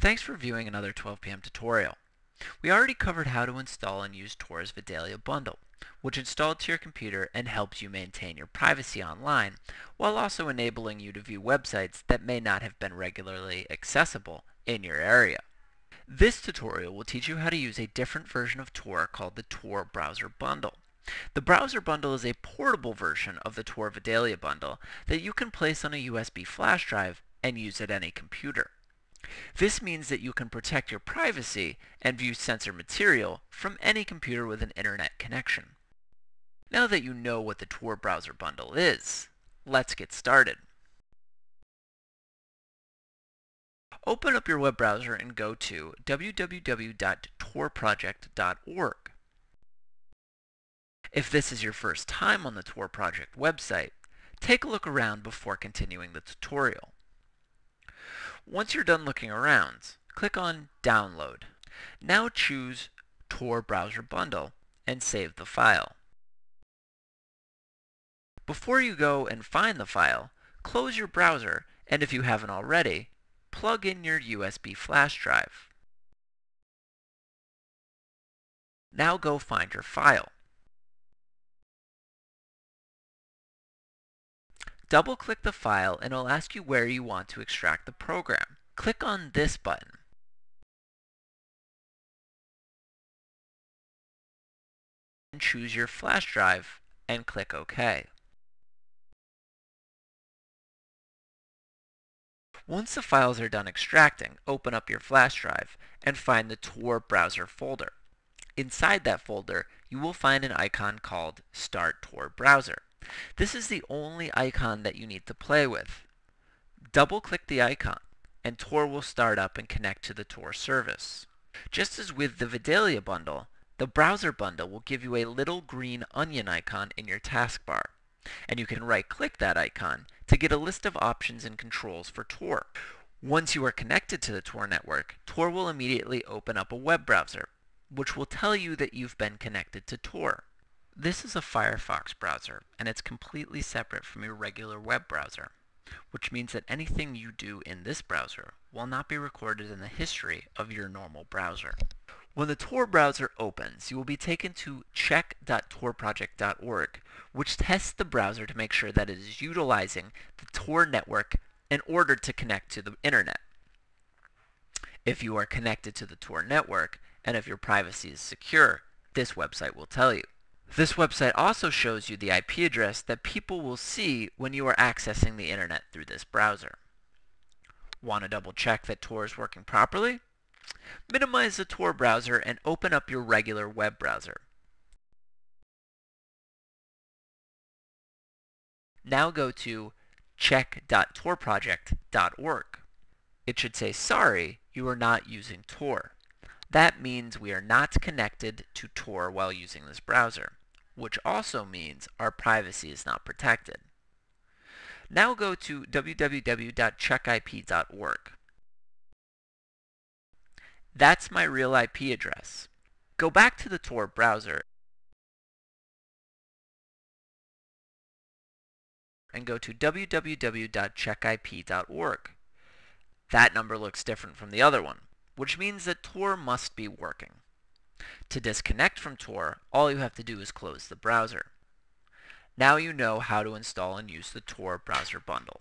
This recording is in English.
Thanks for viewing another 12 p.m. tutorial. We already covered how to install and use Tor's Vidalia bundle, which installs to your computer and helps you maintain your privacy online, while also enabling you to view websites that may not have been regularly accessible in your area. This tutorial will teach you how to use a different version of Tor called the Tor Browser Bundle. The Browser Bundle is a portable version of the Tor Vidalia bundle that you can place on a USB flash drive and use at any computer. This means that you can protect your privacy and view sensor material from any computer with an internet connection. Now that you know what the Tor browser bundle is, let's get started. Open up your web browser and go to www.torproject.org. If this is your first time on the Tor project website, take a look around before continuing the tutorial. Once you're done looking around, click on Download. Now choose Tor Browser Bundle and save the file. Before you go and find the file, close your browser and if you haven't already, plug in your USB flash drive. Now go find your file. Double-click the file and it'll ask you where you want to extract the program. Click on this button. And choose your flash drive and click OK. Once the files are done extracting, open up your flash drive and find the Tor browser folder. Inside that folder, you will find an icon called Start Tor Browser. This is the only icon that you need to play with. Double-click the icon, and Tor will start up and connect to the Tor service. Just as with the Vidalia bundle, the browser bundle will give you a little green onion icon in your taskbar, and you can right-click that icon to get a list of options and controls for Tor. Once you are connected to the Tor network, Tor will immediately open up a web browser, which will tell you that you've been connected to Tor. This is a Firefox browser, and it's completely separate from your regular web browser, which means that anything you do in this browser will not be recorded in the history of your normal browser. When the Tor browser opens, you will be taken to check.torproject.org, which tests the browser to make sure that it is utilizing the Tor network in order to connect to the internet. If you are connected to the Tor network, and if your privacy is secure, this website will tell you. This website also shows you the IP address that people will see when you are accessing the internet through this browser. Want to double check that Tor is working properly? Minimize the Tor browser and open up your regular web browser. Now go to check.torproject.org. It should say, sorry, you are not using Tor. That means we are not connected to Tor while using this browser which also means our privacy is not protected. Now go to www.checkip.org. That's my real IP address. Go back to the Tor browser and go to www.checkip.org. That number looks different from the other one, which means that Tor must be working. To disconnect from Tor, all you have to do is close the browser. Now you know how to install and use the Tor browser bundle.